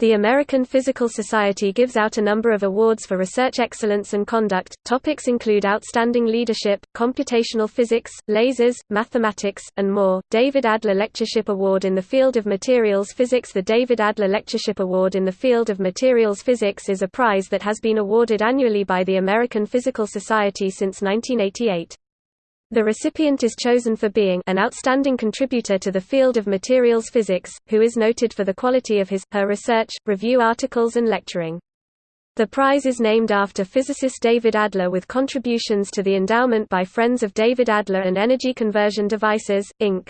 The American Physical Society gives out a number of awards for research excellence and conduct. Topics include outstanding leadership, computational physics, lasers, mathematics, and more. David Adler Lectureship Award in the field of materials physics The David Adler Lectureship Award in the field of materials physics is a prize that has been awarded annually by the American Physical Society since 1988. The recipient is chosen for being an outstanding contributor to the field of materials physics, who is noted for the quality of his, her research, review articles and lecturing. The prize is named after physicist David Adler with contributions to the endowment by Friends of David Adler and Energy Conversion Devices, Inc.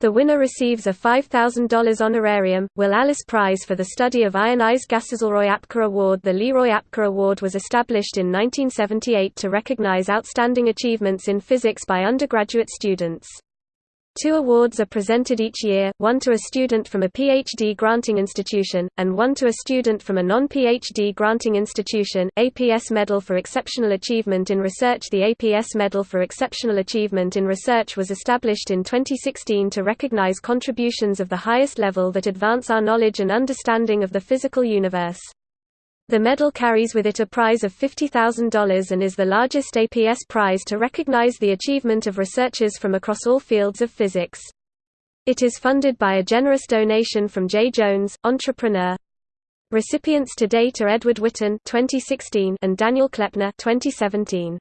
The winner receives a $5,000 honorarium, Will Allis Prize for the study of ionized gases. Leroy Apker Award The Leroy Apker Award was established in 1978 to recognize outstanding achievements in physics by undergraduate students. Two awards are presented each year, one to a student from a PhD granting institution, and one to a student from a non-PhD granting institution. APS Medal for Exceptional Achievement in Research The APS Medal for Exceptional Achievement in Research was established in 2016 to recognize contributions of the highest level that advance our knowledge and understanding of the physical universe. The medal carries with it a prize of $50,000 and is the largest APS prize to recognize the achievement of researchers from across all fields of physics. It is funded by a generous donation from Jay Jones, entrepreneur. Recipients to date are Edward Witten 2016 and Daniel Kleppner 2017.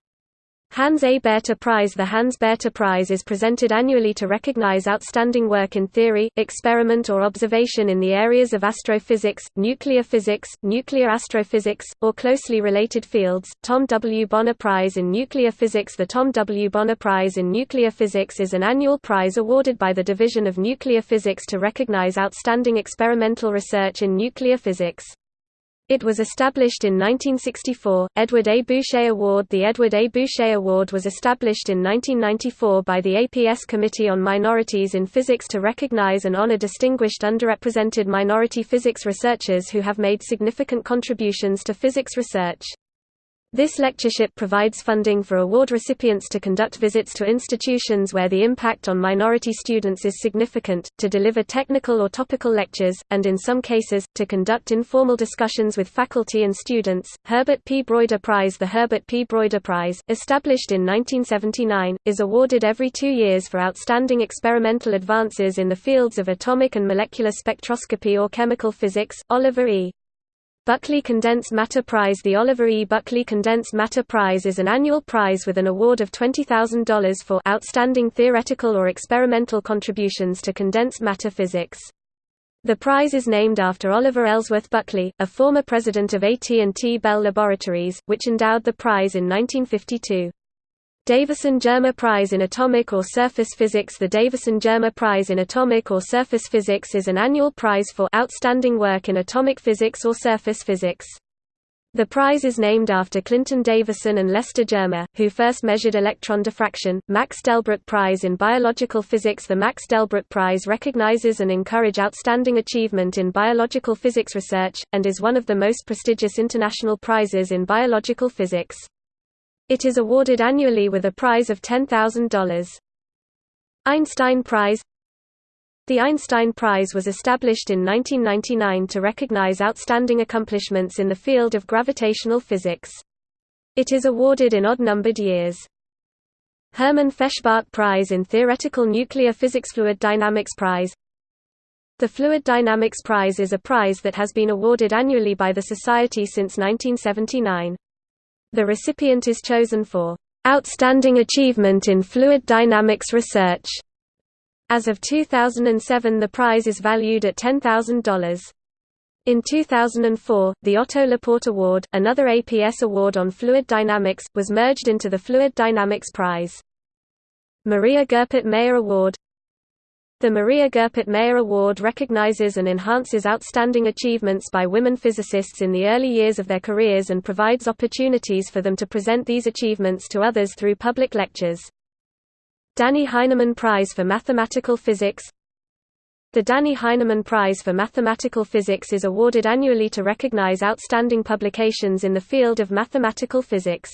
Hans A. Bethe Prize The Hans Bethe Prize is presented annually to recognize outstanding work in theory, experiment or observation in the areas of astrophysics, nuclear physics, nuclear astrophysics, or closely related fields. Tom W. Bonner Prize in Nuclear Physics The Tom W. Bonner Prize in Nuclear Physics is an annual prize awarded by the Division of Nuclear Physics to recognize outstanding experimental research in nuclear physics. It was established in 1964. Edward A. Bouchet Award The Edward A. Bouchet Award was established in 1994 by the APS Committee on Minorities in Physics to recognize and honor distinguished underrepresented minority physics researchers who have made significant contributions to physics research. This lectureship provides funding for award recipients to conduct visits to institutions where the impact on minority students is significant, to deliver technical or topical lectures, and in some cases, to conduct informal discussions with faculty and students. Herbert P. Broida Prize The Herbert P. Broida Prize, established in 1979, is awarded every two years for outstanding experimental advances in the fields of atomic and molecular spectroscopy or chemical physics. Oliver E. Buckley Condensed Matter Prize The Oliver E. Buckley Condensed Matter Prize is an annual prize with an award of $20,000 for outstanding theoretical or experimental contributions to condensed matter physics. The prize is named after Oliver Ellsworth Buckley, a former president of AT&T Bell Laboratories, which endowed the prize in 1952. Davisson-Germer Prize in Atomic or Surface Physics The Davisson-Germer Prize in Atomic or Surface Physics is an annual prize for outstanding work in atomic physics or surface physics. The prize is named after Clinton Davisson and Lester Germer, who first measured electron diffraction. Max Delbruck Prize in Biological Physics The Max Delbruck Prize recognizes and encourage outstanding achievement in biological physics research, and is one of the most prestigious international prizes in biological physics. It is awarded annually with a prize of $10,000. Einstein Prize The Einstein Prize was established in 1999 to recognize outstanding accomplishments in the field of gravitational physics. It is awarded in odd-numbered years. Herman Feshbach Prize in Theoretical Nuclear Physics Fluid Dynamics Prize The Fluid Dynamics Prize is a prize that has been awarded annually by the Society since 1979. The recipient is chosen for outstanding achievement in fluid dynamics research. As of 2007 the prize is valued at $10,000. In 2004, the Otto Laporte Award, another APS award on fluid dynamics, was merged into the Fluid Dynamics Prize. Maria Goeppert Mayer Award the Maria Goeppert Mayer Award recognizes and enhances outstanding achievements by women physicists in the early years of their careers and provides opportunities for them to present these achievements to others through public lectures. Dannie Heineman Prize for Mathematical Physics The Dannie Heineman Prize for Mathematical Physics is awarded annually to recognize outstanding publications in the field of mathematical physics.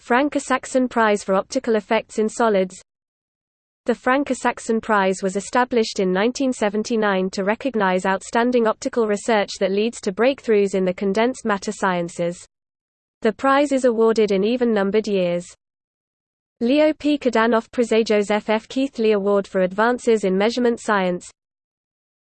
Frank Isakson Prize for Optical Effects in Solids The Frank Isakson Prize was established in 1979 to recognize outstanding optical research that leads to breakthroughs in the condensed matter sciences. The prize is awarded in even-numbered years. Leo P. Kadanoff Prize Joseph F. Keithley Award for Advances in Measurement Science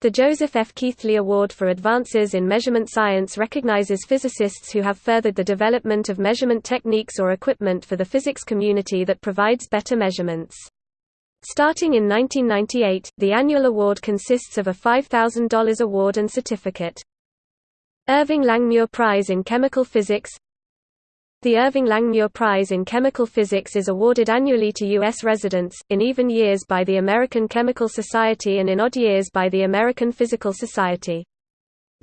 The Joseph F. Keithley Award for Advances in Measurement Science recognizes physicists who have furthered the development of measurement techniques or equipment for the physics community that provides better measurements. Starting in 1998, the annual award consists of a $5,000 award and certificate. Irving Langmuir Prize in Chemical Physics The Irving Langmuir Prize in Chemical Physics is awarded annually to U.S. residents, in even years by the American Chemical Society and in odd years by the American Physical Society.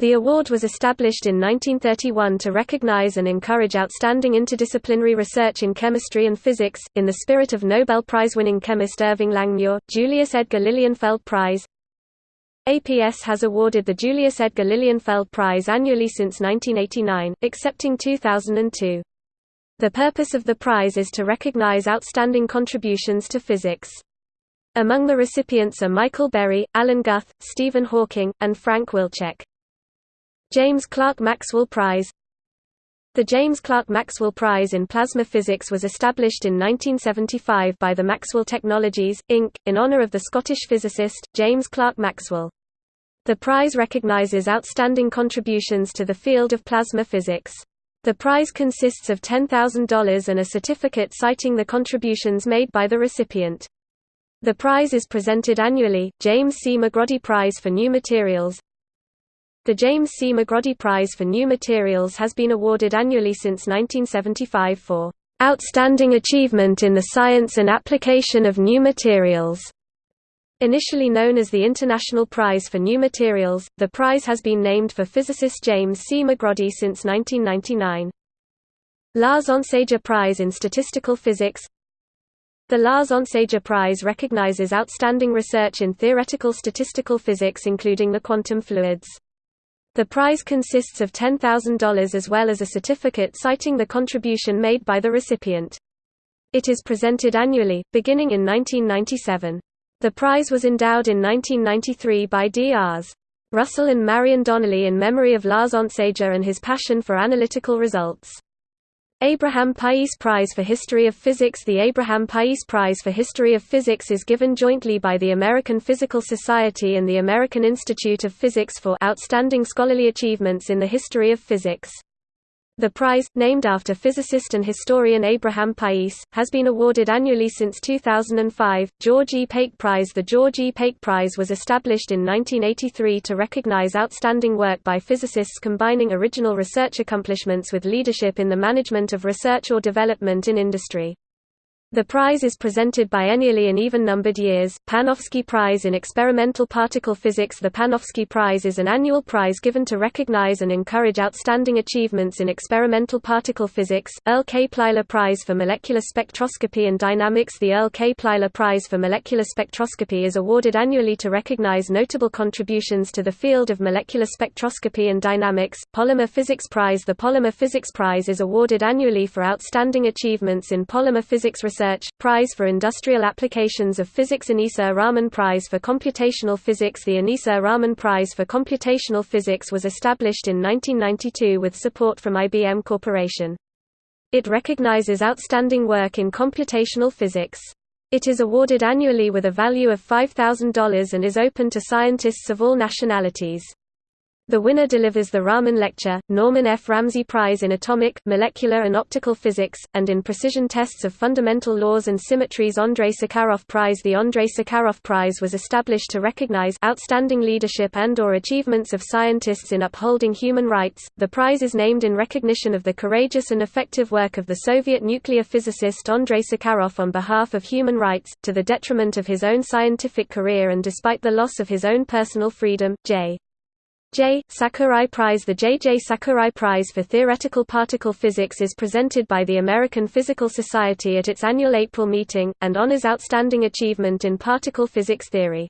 The award was established in 1931 to recognize and encourage outstanding interdisciplinary research in chemistry and physics, in the spirit of Nobel Prize-winning chemist Irving Langmuir, Julius Edgar Lilienfeld Prize. APS has awarded the Julius Edgar Lilienfeld Prize annually since 1989, excepting 2002. The purpose of the prize is to recognize outstanding contributions to physics. Among the recipients are Michael Berry, Alan Guth, Stephen Hawking, and Frank Wilczek. James Clerk Maxwell Prize The James Clerk Maxwell Prize in Plasma Physics was established in 1975 by the Maxwell Technologies, Inc., in honor of the Scottish physicist, James Clerk Maxwell. The prize recognizes outstanding contributions to the field of plasma physics. The prize consists of $10,000 and a certificate citing the contributions made by the recipient. The prize is presented annually, James C. McGroddy Prize for New Materials, the James C. McGroddy Prize for New Materials has been awarded annually since 1975 for "...outstanding achievement in the science and application of new materials." Initially known as the International Prize for New Materials, the prize has been named for physicist James C. McGroddy since 1999. Lars Onsager Prize in Statistical Physics The Lars Onsager Prize recognizes outstanding research in theoretical statistical physics including the quantum fluids. The prize consists of $10,000 as well as a certificate citing the contribution made by the recipient. It is presented annually, beginning in 1997. The prize was endowed in 1993 by D.R.s. Russell and Marion Donnelly in memory of Lars Onsager and his passion for analytical results. Abraham Pais Prize for History of Physics The Abraham Pais Prize for History of Physics is given jointly by the American Physical Society and the American Institute of Physics for outstanding scholarly achievements in the history of physics. The prize, named after physicist and historian Abraham Pais, has been awarded annually since 2005. George E. Pake Prize The George E. Pake Prize was established in 1983 to recognize outstanding work by physicists combining original research accomplishments with leadership in the management of research or development in industry. The prize is presented biennially in even-numbered years. Panofsky Prize in Experimental Particle Physics The Panofsky Prize is an annual prize given to recognize and encourage outstanding achievements in experimental particle physics. Earl K. Plyler Prize for Molecular Spectroscopy and Dynamics The Earl K. Plyler Prize for Molecular Spectroscopy is awarded annually to recognize notable contributions to the field of molecular spectroscopy and dynamics. Polymer Physics Prize The Polymer Physics Prize is awarded annually for outstanding achievements in polymer physics research Research, Prize for Industrial Applications of Physics Aneesur Rahman Prize for Computational Physics The Aneesur Rahman Prize for Computational Physics was established in 1992 with support from IBM Corporation. It recognizes outstanding work in computational physics. It is awarded annually with a value of $5,000 and is open to scientists of all nationalities. The winner delivers the Rahman Lecture, Norman F. Ramsey Prize in Atomic, Molecular and Optical Physics, and in Precision Tests of Fundamental Laws and Symmetries Andrei Sakharov Prize The Andrei Sakharov Prize was established to recognize outstanding leadership and or achievements of scientists in upholding human rights. The prize is named in recognition of the courageous and effective work of the Soviet nuclear physicist Andrei Sakharov on behalf of human rights, to the detriment of his own scientific career and despite the loss of his own personal freedom. J. J. Sakurai Prize The J. J. Sakurai Prize for Theoretical Particle Physics is presented by the American Physical Society at its annual April meeting, and honors outstanding achievement in particle physics theory.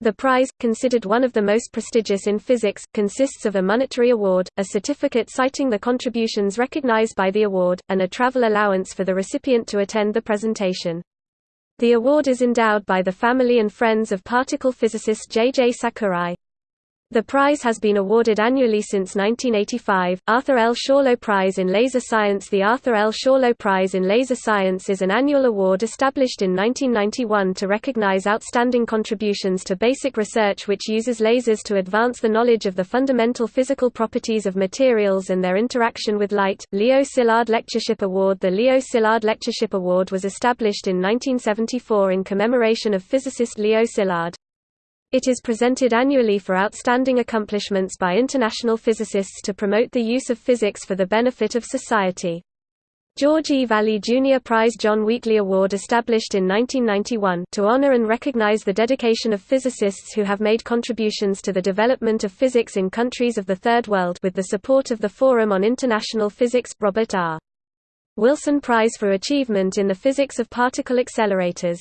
The prize, considered one of the most prestigious in physics, consists of a monetary award, a certificate citing the contributions recognized by the award, and a travel allowance for the recipient to attend the presentation. The award is endowed by the family and friends of particle physicist J. J. Sakurai. The prize has been awarded annually since 1985. Arthur L. Schawlow Prize in Laser Science The Arthur L. Schawlow Prize in Laser Science is an annual award established in 1991 to recognize outstanding contributions to basic research which uses lasers to advance the knowledge of the fundamental physical properties of materials and their interaction with light. Leo Szilard Lectureship Award The Leo Szilard Lectureship Award was established in 1974 in commemoration of physicist Leo Szilard. It is presented annually for outstanding accomplishments by international physicists to promote the use of physics for the benefit of society. George E. Valley Jr. Prize John Wheatley Award established in 1991 to honor and recognize the dedication of physicists who have made contributions to the development of physics in countries of the Third World with the support of the Forum on International Physics Robert R. Wilson Prize for Achievement in the Physics of Particle Accelerators